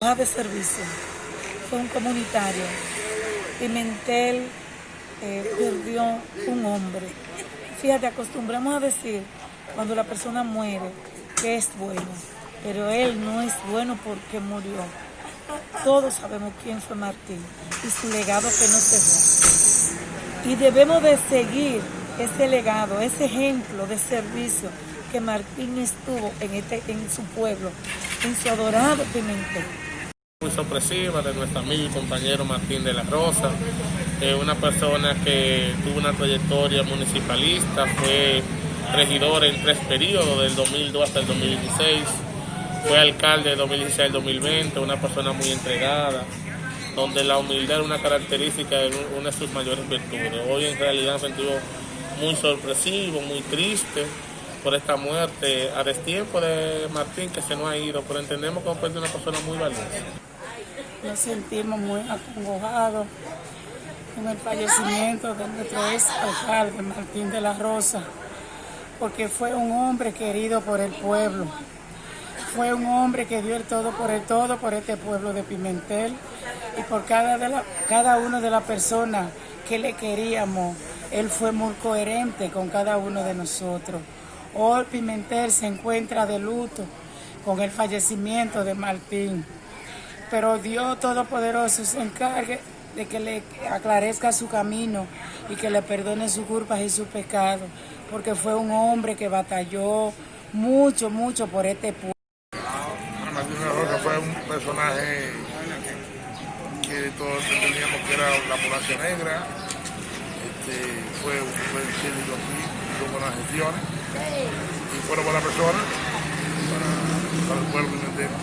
de servicio, fue un comunitario. Pimentel eh, perdió un hombre. Fíjate, acostumbramos a decir cuando la persona muere que es bueno, pero él no es bueno porque murió. Todos sabemos quién fue Martín y su legado que nos dejó. Y debemos de seguir ese legado, ese ejemplo de servicio que Martín estuvo en, este, en su pueblo, en su adorado Pimentel muy sorpresiva de nuestro amigo y compañero Martín de la Rosa, eh, una persona que tuvo una trayectoria municipalista, fue regidor en tres periodos, del 2002 hasta el 2016, fue alcalde de 2016 al 2020, una persona muy entregada, donde la humildad es una característica de una de sus mayores virtudes. Hoy en realidad me sentido muy sorpresivo, muy triste por esta muerte a destiempo de Martín que se nos ha ido, pero entendemos que es una persona muy valiosa. Nos sentimos muy acongojados con el fallecimiento de nuestro ex alcalde Martín de la Rosa, porque fue un hombre querido por el pueblo. Fue un hombre que dio el todo por el todo por este pueblo de Pimentel y por cada, de la, cada una de las personas que le queríamos. Él fue muy coherente con cada uno de nosotros. Hoy Pimentel se encuentra de luto con el fallecimiento de Martín. Pero Dios Todopoderoso se encargue de que le aclarezca su camino y que le perdone sus culpas y sus pecados, porque fue un hombre que batalló mucho, mucho por este pueblo. Martín Rosa fue un personaje que todos entendíamos que era la población negra, este, fue buen científico aquí, tuvo buenas gestiones y fue una buena persona para, para el pueblo entero.